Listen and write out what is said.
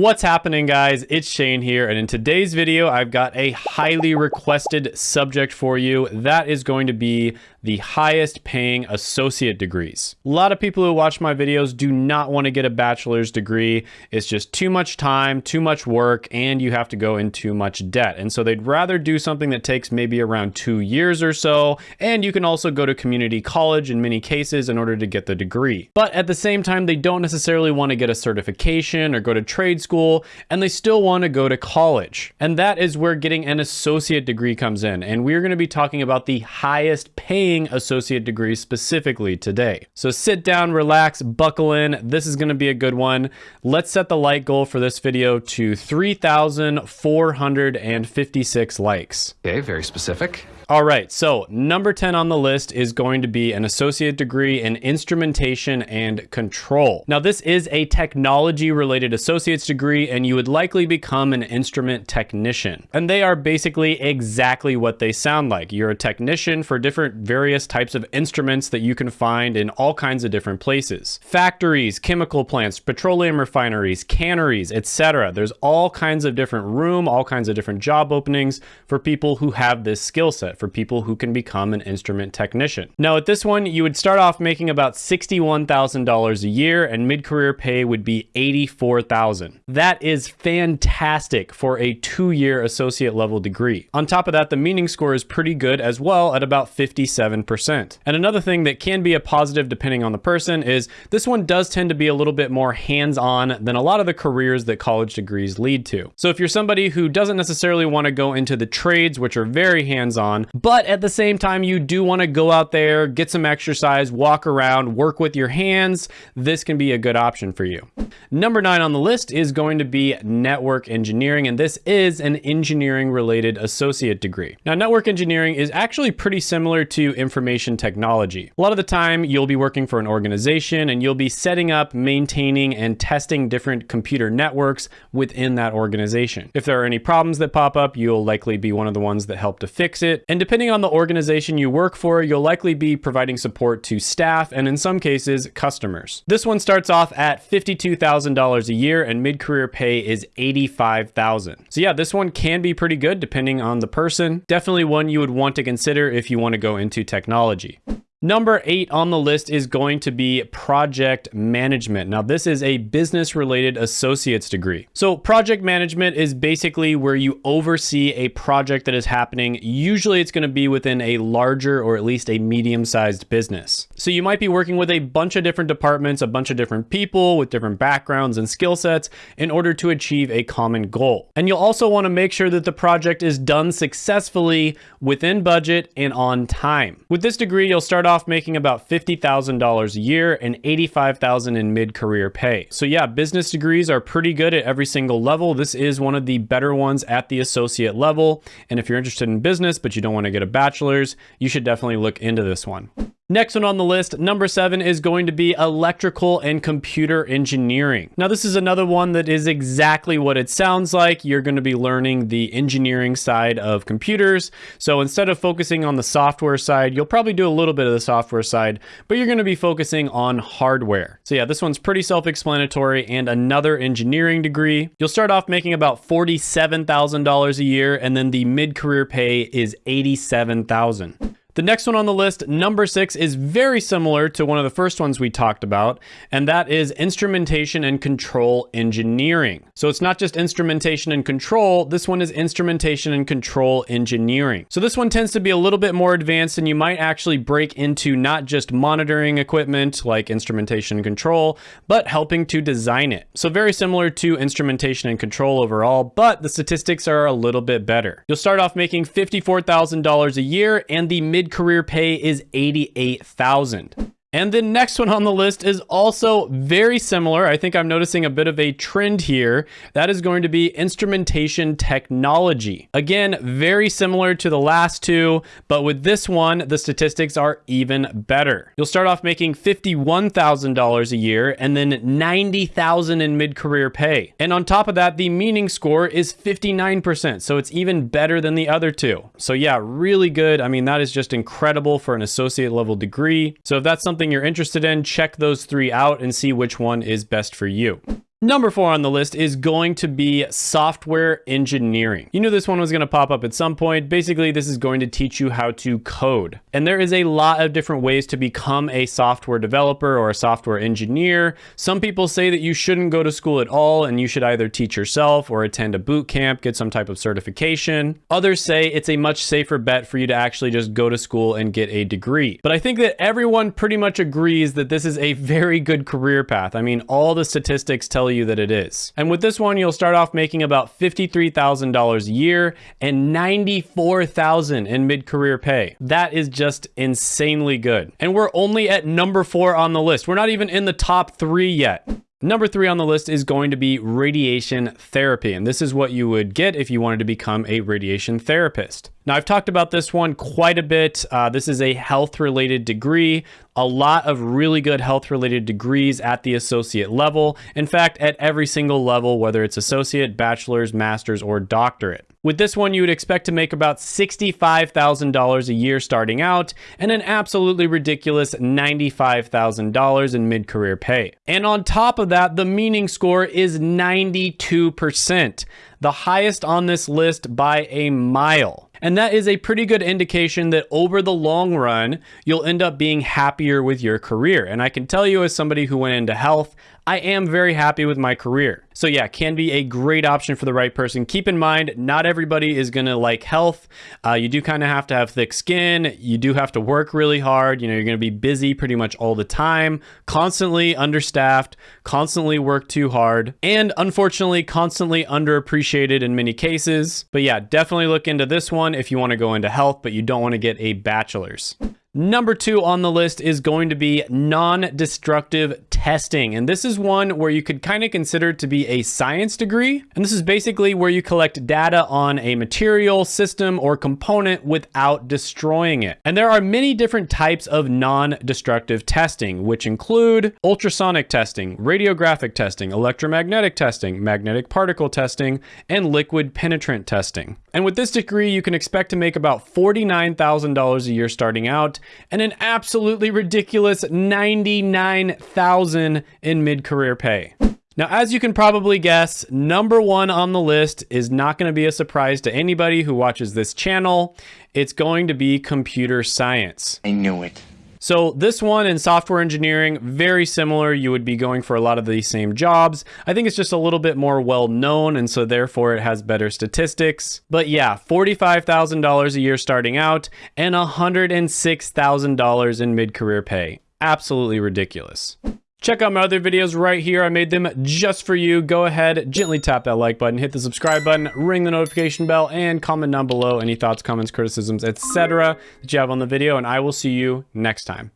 What's happening guys? It's Shane here and in today's video I've got a highly requested subject for you that is going to be the highest paying associate degrees. A lot of people who watch my videos do not want to get a bachelor's degree. It's just too much time, too much work, and you have to go in too much debt. And so they'd rather do something that takes maybe around two years or so. And you can also go to community college in many cases in order to get the degree. But at the same time, they don't necessarily want to get a certification or go to trade school, and they still want to go to college. And that is where getting an associate degree comes in. And we're going to be talking about the highest paying associate degrees specifically today. So sit down, relax, buckle in. This is gonna be a good one. Let's set the like goal for this video to 3,456 likes. Okay, very specific. All right, so number 10 on the list is going to be an associate degree in instrumentation and control. Now, this is a technology related associate's degree, and you would likely become an instrument technician. And they are basically exactly what they sound like. You're a technician for different various types of instruments that you can find in all kinds of different places. Factories, chemical plants, petroleum refineries, canneries, etc. There's all kinds of different room, all kinds of different job openings for people who have this skill set for people who can become an instrument technician. Now at this one, you would start off making about $61,000 a year and mid-career pay would be 84,000. That is fantastic for a two-year associate level degree. On top of that, the meaning score is pretty good as well at about 57%. And another thing that can be a positive depending on the person is this one does tend to be a little bit more hands-on than a lot of the careers that college degrees lead to. So if you're somebody who doesn't necessarily want to go into the trades, which are very hands-on, but at the same time, you do want to go out there, get some exercise, walk around, work with your hands. This can be a good option for you. Number nine on the list is going to be network engineering, and this is an engineering related associate degree. Now, network engineering is actually pretty similar to information technology. A lot of the time, you'll be working for an organization and you'll be setting up, maintaining, and testing different computer networks within that organization. If there are any problems that pop up, you'll likely be one of the ones that help to fix it. And depending on the organization you work for, you'll likely be providing support to staff and in some cases, customers. This one starts off at $52,000 a year and mid-career pay is 85,000. So yeah, this one can be pretty good depending on the person. Definitely one you would want to consider if you want to go into technology. Number eight on the list is going to be project management. Now, this is a business related associate's degree. So project management is basically where you oversee a project that is happening. Usually it's going to be within a larger or at least a medium sized business. So you might be working with a bunch of different departments, a bunch of different people with different backgrounds and skill sets in order to achieve a common goal. And you'll also want to make sure that the project is done successfully within budget and on time. With this degree, you'll start off making about $50,000 a year and $85,000 in mid-career pay. So yeah, business degrees are pretty good at every single level. This is one of the better ones at the associate level. And if you're interested in business, but you don't want to get a bachelor's, you should definitely look into this one. Next one on the list, number seven, is going to be electrical and computer engineering. Now, this is another one that is exactly what it sounds like. You're going to be learning the engineering side of computers. So instead of focusing on the software side, you'll probably do a little bit of the software side, but you're going to be focusing on hardware. So yeah, this one's pretty self-explanatory and another engineering degree. You'll start off making about $47,000 a year, and then the mid-career pay is 87,000. The next one on the list, number six, is very similar to one of the first ones we talked about, and that is instrumentation and control engineering. So it's not just instrumentation and control, this one is instrumentation and control engineering. So this one tends to be a little bit more advanced and you might actually break into not just monitoring equipment like instrumentation and control, but helping to design it. So very similar to instrumentation and control overall, but the statistics are a little bit better. You'll start off making $54,000 a year and the mid mid-career pay is 88,000. And the next one on the list is also very similar. I think I'm noticing a bit of a trend here. That is going to be instrumentation technology. Again, very similar to the last two, but with this one, the statistics are even better. You'll start off making $51,000 a year and then $90,000 in mid-career pay. And on top of that, the meaning score is 59%. So it's even better than the other two. So yeah, really good. I mean, that is just incredible for an associate level degree. So if that's something something you're interested in, check those three out and see which one is best for you. Number four on the list is going to be software engineering. You knew this one was going to pop up at some point. Basically, this is going to teach you how to code. And there is a lot of different ways to become a software developer or a software engineer. Some people say that you shouldn't go to school at all and you should either teach yourself or attend a boot camp, get some type of certification. Others say it's a much safer bet for you to actually just go to school and get a degree. But I think that everyone pretty much agrees that this is a very good career path. I mean, all the statistics tell you that it is. And with this one, you'll start off making about $53,000 a year and $94,000 in mid-career pay. That is just insanely good. And we're only at number four on the list. We're not even in the top three yet. Number three on the list is going to be radiation therapy. And this is what you would get if you wanted to become a radiation therapist. Now, I've talked about this one quite a bit. Uh, this is a health related degree, a lot of really good health related degrees at the associate level. In fact, at every single level, whether it's associate, bachelor's, master's, or doctorate. With this one, you would expect to make about $65,000 a year starting out and an absolutely ridiculous $95,000 in mid-career pay. And on top of that, the meaning score is 92%, the highest on this list by a mile. And that is a pretty good indication that over the long run, you'll end up being happier with your career. And I can tell you as somebody who went into health, I am very happy with my career. So yeah, can be a great option for the right person. Keep in mind, not everybody is gonna like health. Uh, you do kind of have to have thick skin. You do have to work really hard. You know, you're gonna be busy pretty much all the time, constantly understaffed, constantly work too hard, and unfortunately, constantly underappreciated in many cases. But yeah, definitely look into this one if you wanna go into health, but you don't wanna get a bachelor's. Number two on the list is going to be non-destructive testing. And this is one where you could kind of consider to be a science degree. And this is basically where you collect data on a material, system, or component without destroying it. And there are many different types of non-destructive testing, which include ultrasonic testing, radiographic testing, electromagnetic testing, magnetic particle testing, and liquid penetrant testing. And with this degree, you can expect to make about $49,000 a year starting out and an absolutely ridiculous 99,000 in mid-career pay. Now, as you can probably guess, number one on the list is not going to be a surprise to anybody who watches this channel. It's going to be computer science. I knew it. So this one in software engineering, very similar. You would be going for a lot of the same jobs. I think it's just a little bit more well known and so therefore it has better statistics. But yeah, $45,000 a year starting out and $106,000 in mid-career pay. Absolutely ridiculous. Check out my other videos right here. I made them just for you. Go ahead, gently tap that like button, hit the subscribe button, ring the notification bell, and comment down below any thoughts, comments, criticisms, etc. that you have on the video, and I will see you next time.